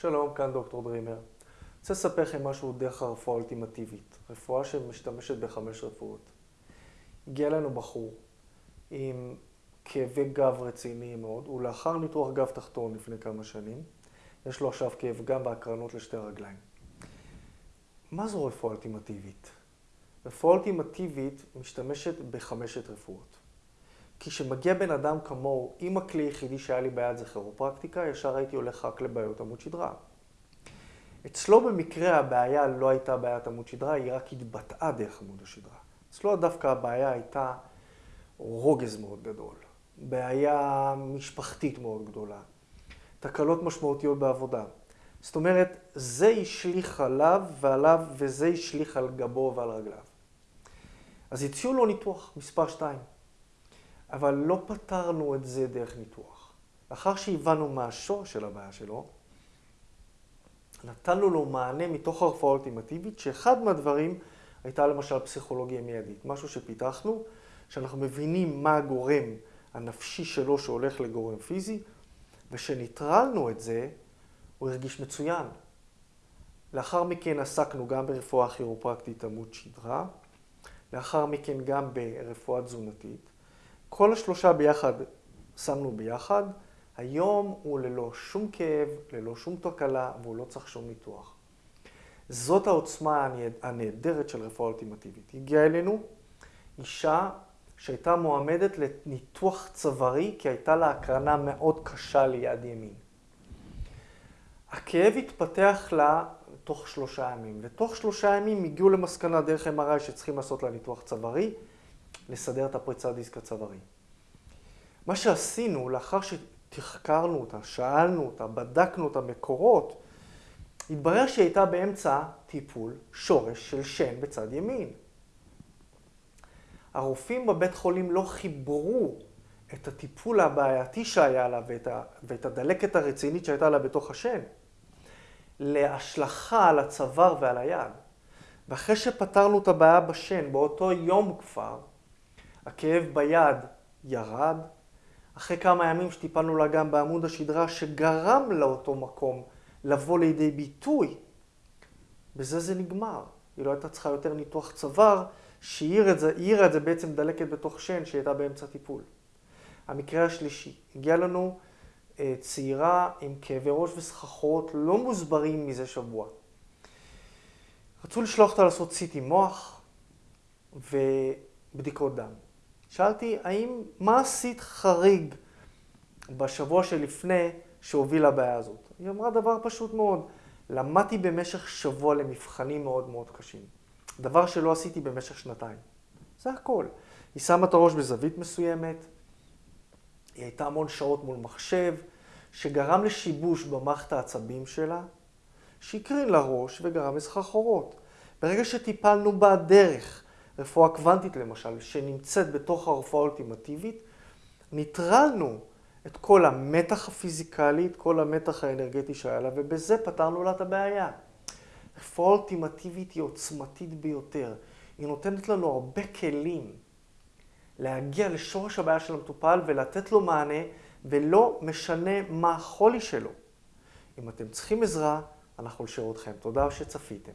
שלום, כאן דוקטור דרימר. אני רוצה לספר לכם משהו דרך הרפואה האולטימטיבית, רפואה שמשתמשת בחמש רפואות. הגיע אלינו בחור עם כאבי גב רציניים מאוד, הוא לאחר ניתוח גב תחתון לפני כמה שנים, יש לו עכשיו כאב גב בהקרנות לשתי רגליים. מה זו רפואה אולטימטיבית? רפואה אולטימטיבית משתמשת בחמשת רפואות. כי כשמגיע בן אדם כמוהו, אם הכלי היחידי שהיה לי ביד זה כירופרקטיקה, ישר הייתי הולך רק לבעיות עמוד שדרה. אצלו במקרה הבעיה לא הייתה בעיית עמוד שדרה, היא רק התבטאה דרך עמוד השדרה. אצלו דווקא הבעיה הייתה רוגז מאוד גדול, בעיה משפחתית מאוד גדולה, תקלות משמעותיות בעבודה. זאת אומרת, זה השליך עליו ועליו, וזה השליך על גבו ועל רגליו. אז הציעו לו ניתוח מספר 2. אבל לא פתרנו את זה דרך ניתוח. לאחר שהבנו מה השורש של הבעיה שלו, נתנו לו מענה מתוך הרפואה האולטימטיבית, שאחד מהדברים הייתה למשל פסיכולוגיה מיידית. משהו שפיתחנו, שאנחנו מבינים מה הגורם הנפשי שלו שהולך לגורם פיזי, ושניטרלנו את זה, הוא הרגיש מצוין. לאחר מכן עסקנו גם ברפואה כירופרקטית עמוד שדרה, לאחר מכן גם ברפואה תזונתית. כל השלושה ביחד שמנו ביחד, היום הוא ללא שום כאב, ללא שום תקלה, והוא לא צריך שום ניתוח. זאת העוצמה הנהדרת של רפואה אולטימטיבית. הגיעה אלינו אישה שהייתה מועמדת לניתוח צווארי, כי הייתה לה הקרנה מאוד קשה ליד ימין. הכאב התפתח לה תוך שלושה ימים, ותוך שלושה ימים הגיעו למסקנה דרך MRI שצריכים לעשות לה ניתוח צווארי. לסדר את הפריצת דיסק הצווארי. מה שעשינו, לאחר שתחקרנו אותה, שאלנו אותה, בדקנו את המקורות, התברר שהיא הייתה באמצע טיפול שורש של שן בצד ימין. הרופאים בבית חולים לא חיברו את הטיפול הבעייתי שהיה לה ואת, ה, ואת הדלקת הרצינית שהייתה לה בתוך השן להשלכה על הצוואר ועל היד. ואחרי שפתרנו את הבעיה בשן, באותו יום כבר, הכאב ביד ירד, אחרי כמה ימים שטיפלנו לה גם בעמוד השדרה שגרם לאותו מקום לבוא לידי ביטוי, בזה זה נגמר. היא לא הייתה צריכה יותר ניתוח צוואר, שהעירה את, את זה בעצם דלקת בתוך שן שהייתה באמצע טיפול. המקרה השלישי, הגיעה לנו אה, צעירה עם כאבי ראש וסחרחורות לא מוסברים מזה שבוע. רצו לשלוח אותה לעשות סיטי מוח ובדיקות דם. שאלתי, האם, מה עשית חריג בשבוע שלפני שהוביל לבעיה הזאת? היא אמרה דבר פשוט מאוד, למדתי במשך שבוע למבחנים מאוד מאוד קשים. דבר שלא עשיתי במשך שנתיים. זה הכל. היא שמה את הראש בזווית מסוימת, היא הייתה המון שעות מול מחשב, שגרם לשיבוש במערכת העצבים שלה, שהקרין לראש וגרם לסחרחורות. ברגע שטיפלנו בה דרך רפואה קוונטית למשל, שנמצאת בתוך הרפואה האולטימטיבית, ניטרלנו את כל המתח הפיזיקלי, את כל המתח האנרגטי שהיה לה, ובזה פתרנו לה את הבעיה. רפואה אולטימטיבית היא עוצמתית ביותר. היא נותנת לנו הרבה כלים להגיע לשורש הבעיה של המטופל ולתת לו מענה, ולא משנה מה החולי שלו. אם אתם צריכים עזרה, אנחנו לשירותכם. תודה שצפיתם.